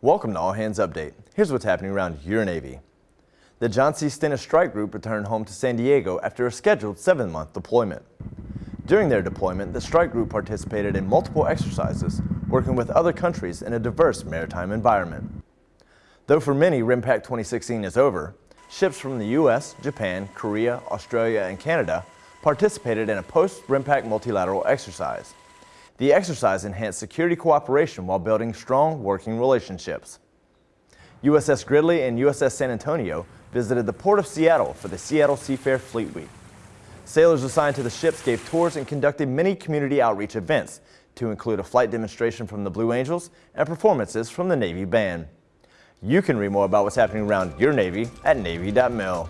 Welcome to All Hands Update. Here's what's happening around your Navy. The John C. Stennis Strike Group returned home to San Diego after a scheduled seven-month deployment. During their deployment, the strike group participated in multiple exercises, working with other countries in a diverse maritime environment. Though for many RIMPAC 2016 is over, ships from the U.S., Japan, Korea, Australia, and Canada participated in a post-RIMPAC multilateral exercise. The exercise enhanced security cooperation while building strong working relationships. USS Gridley and USS San Antonio visited the Port of Seattle for the Seattle Seafair Fleet Week. Sailors assigned to the ships gave tours and conducted many community outreach events to include a flight demonstration from the Blue Angels and performances from the Navy Band. You can read more about what's happening around your Navy at Navy.mil.